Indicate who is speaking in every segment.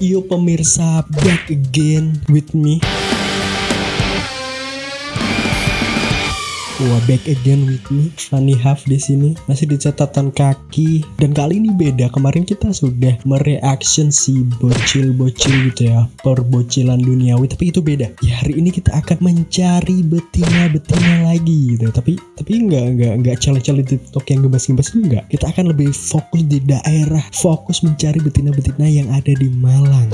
Speaker 1: Yo pemirsa, back again with me. Wah, back again with me, Fanny Huff di sini masih di catatan kaki dan kali ini beda. Kemarin kita sudah mereaction si bocil-bocil gitu ya, perbocilan duniawi, tapi itu beda. Ya hari ini kita akan mencari betina-betina lagi gitu. Tapi tapi nggak nggak nggak challenge-challenge TikTok yang gebas-gebas itu nggak. Kita akan lebih fokus di daerah, fokus mencari betina-betina yang ada di Malang.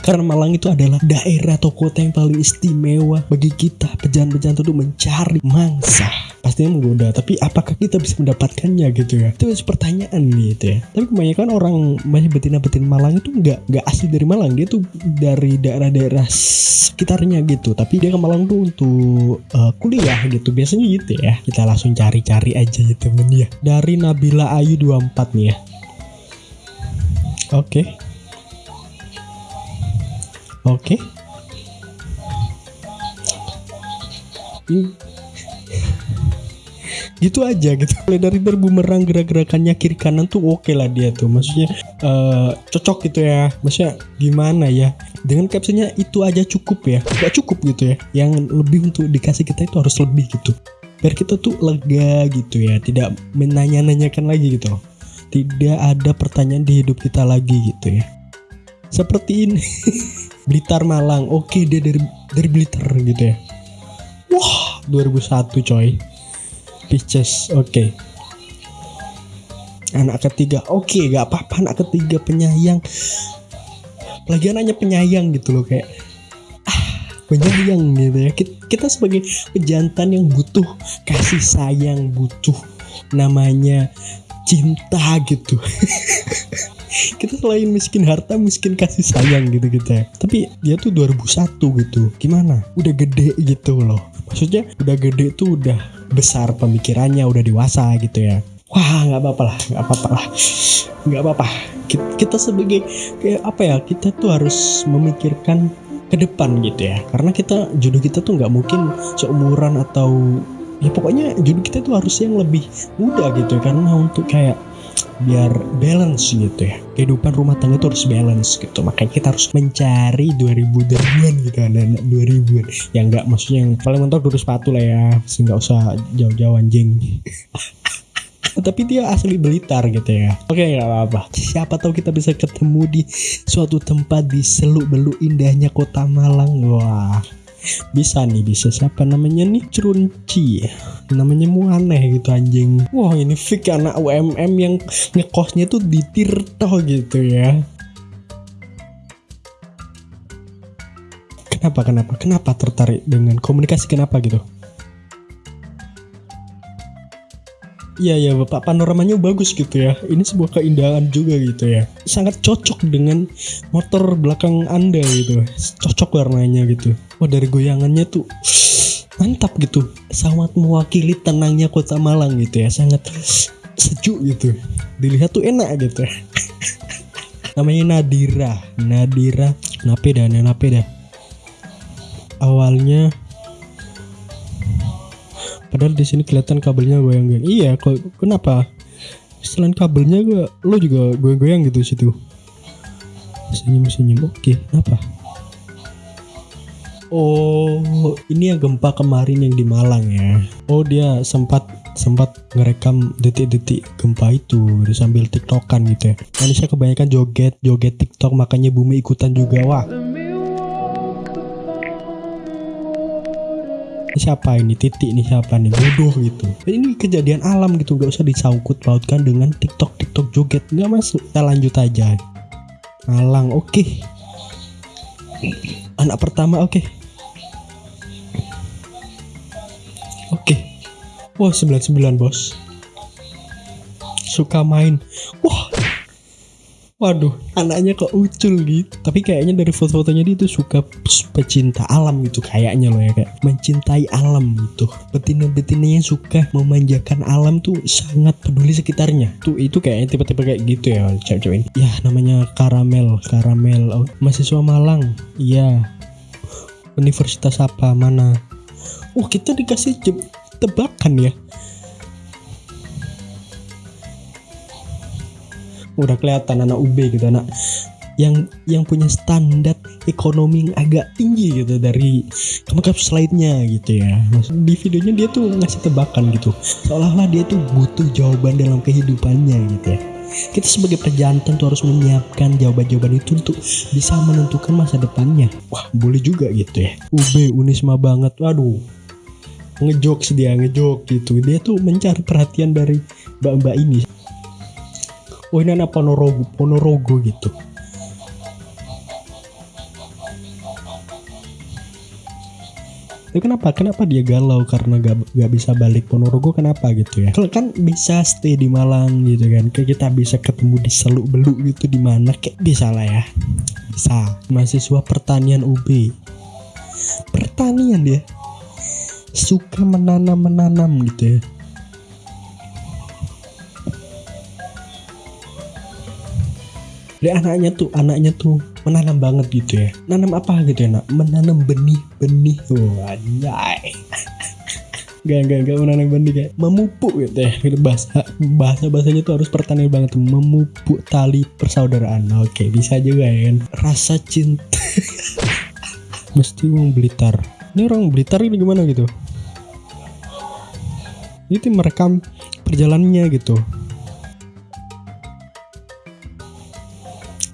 Speaker 1: Karena Malang itu adalah daerah atau kota yang paling istimewa bagi kita pejalan-pejalan untuk mencari mangsa. Pastinya menggoda, tapi apakah kita bisa mendapatkannya gitu ya? Itu pertanyaan gitu ya. Tapi kebanyakan orang banyak betina-betina Malang itu nggak nggak asli dari Malang, dia tuh dari daerah-daerah sekitarnya gitu. Tapi dia ke Malang tuh untuk uh, kuliah gitu. Biasanya gitu ya. Kita langsung cari-cari aja ya temen ya. Dari Nabila Ayu 24 nih ya. Oke. Oke. gitu aja gitu. Mulai dari berbumerang gerak-gerakannya kiri kanan tuh oke okay lah dia tuh. Maksudnya uh, cocok gitu ya. Maksudnya gimana ya? Dengan captionnya itu aja cukup ya. Gak cukup gitu ya. Yang lebih untuk dikasih kita itu harus lebih gitu. Biar kita tuh lega gitu ya. Tidak menanya-nanyakan lagi gitu tidak ada pertanyaan di hidup kita lagi gitu ya. Seperti ini. Blitar Malang. Oke dia dari dari Blitar gitu ya. Wah 2001 coy. Pisces oke. Okay. anak ketiga. Oke okay, gak apa-apa anak ketiga penyayang. Lagi anaknya penyayang gitu loh kayak. Ah penyayang gitu ya. Kita sebagai pejantan yang butuh kasih sayang butuh namanya cinta gitu. Kita selain miskin harta miskin kasih sayang gitu kita tapi dia tuh 2001 gitu. Gimana? Udah gede gitu loh. Maksudnya udah gede tuh udah besar pemikirannya udah dewasa gitu ya. Wah nggak apa-apa lah nggak apa-apa lah. Nggak apa-apa. Kita, kita sebagai kayak apa ya kita tuh harus memikirkan ke depan gitu ya. Karena kita jodoh kita tuh nggak mungkin seumuran atau ya pokoknya jodoh kita tuh harus yang lebih muda gitu karena untuk kayak biar balance gitu ya. Kehidupan rumah tangga itu harus balance gitu. Makanya kita harus mencari 2000 an gitu anak-anak 2000an yang enggak maksudnya yang paling mentok dulu sepatu lah ya nggak usah jauh-jauh anjing. Tapi dia asli Blitar gitu ya. Oke nggak apa-apa. Siapa tahu kita bisa ketemu di suatu tempat di seluk beluk indahnya kota Malang. Wah bisa nih bisa. Siapa namanya? Nih Crunci namanya mu aneh gitu anjing. Wah ini fik anak UMM yang ngekosnya tuh di Tirto gitu ya. Kenapa kenapa? Kenapa tertarik dengan komunikasi? Kenapa gitu? Iya ya bapak. Panoramanya bagus gitu ya. Ini sebuah keindahan juga gitu ya. Sangat cocok dengan motor belakang anda gitu. Cocok warnanya gitu. Wah dari goyangannya tuh mantap gitu. Sangat mewakili tenangnya kota Malang gitu ya. Sangat sejuk gitu. Dilihat tuh enak gitu. Namanya Nadira. Nadira. Napeda, napeda. Awalnya padahal di sini kelihatan kabelnya goyang-goyang iya kok kenapa selain kabelnya gue lo juga goyang-goyang gitu situ senyum-senyum oke kenapa Oh, ini yang gempa kemarin yang di Malang ya. Oh, dia sempat sempat ngerekam detik-detik gempa itu sambil tiktokan gitu ya. Manusia kebanyakan joget, joget tiktok makanya bumi ikutan juga. Wah, ini siapa ini titik ini siapa nih bodoh gitu ini kejadian alam gitu gak usah disangkut pautkan dengan tiktok tiktok joget nggak masuk kita lanjut aja Malang oke okay. Anak pertama oke okay. oke okay. wah 99 bos suka main wah waduh anaknya kok ucul gitu. Tapi kayaknya dari foto-fotonya dia tuh suka pecinta alam gitu kayaknya loh ya kayak mencintai alam gitu. Betina-betina yang suka memanjakan alam tuh sangat peduli sekitarnya. Tuh itu kayaknya tipe-tipe kayak gitu ya cewek-cewek ini. Ya namanya karamel karamel oh, mahasiswa Malang. Iya. Universitas apa mana? Oh kita dikasih tebakan ya udah kelihatan anak UB gitu anak yang yang punya standar ekonomi yang agak tinggi gitu dari kampus lainnya gitu ya. Di videonya dia tuh ngasih tebakan gitu. Seolah-olah dia tuh butuh jawaban dalam kehidupannya gitu ya. Kita sebagai perjantan tuh harus menyiapkan jawaban-jawaban itu untuk bisa menentukan masa depannya. Wah boleh juga gitu ya. UB Unisma banget. Waduh ngejokes dia ngejok gitu. Dia tuh mencari perhatian dari mbak-mbak ini oh ini anak Ponorogo Ponorogo gitu. Itu kenapa kenapa dia galau karena gak, gak bisa balik Ponorogo? Kenapa gitu ya? Kalau kan bisa stay di Malang gitu kan. Kayak kita bisa ketemu di Seluk Beluk gitu di mana. Kayak bisa lah ya. Bisa. Mahasiswa pertanian UB pertanian dia. Suka menanam menanam gitu ya Dia anaknya tuh anaknya tuh menanam banget gitu ya. Nanam apa gitu ya nak? Menanam benih-benih. Oh anjay Gak, gak, gak menanam benih kayak memupuk gitu ya. Gitu bahasa bahasa bahasanya tuh harus pertanian banget tuh. Memupuk tali persaudaraan. Oke bisa juga ya kan? Rasa cinta. Mesti orang Blitar. Ini orang Blitar ini gimana gitu? Itu merekam perjalanannya gitu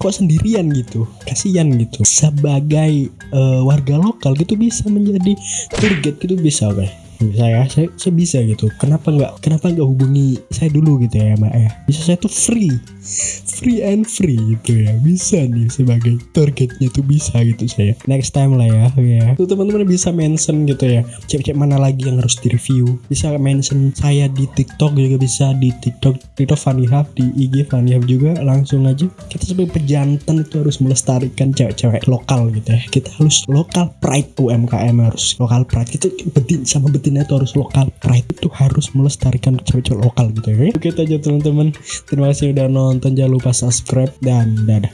Speaker 1: kok sendirian gitu kasihan gitu. Sebagai uh, warga lokal gitu bisa menjadi guide gitu bisa oke saya saya, saya bisa gitu. Kenapa nggak kenapa nggak hubungi saya dulu gitu ya mbak ya? Bisa saya tuh free. Free and free gitu ya. Bisa nih sebagai targetnya tuh bisa gitu saya next time lah ya ya. Tuh teman-teman bisa mention gitu ya. Cek-cek mana lagi yang harus direview. Bisa mention saya di TikTok juga bisa di TikTok TikTok Funny Hub di IG Funny Hub juga. Langsung aja. Kita sebagai pejantan itu harus melestarikan cewek-cewek lokal gitu ya. Kita harus lokal pride UMKM harus lokal pride. Itu betin sama betinnya itu harus lokal pride. Itu harus melestarikan cewek-cewek lokal gitu ya. Oke itu aja teman-teman. Terima kasih udah nonton. Jangan lupa subscribe dan dadah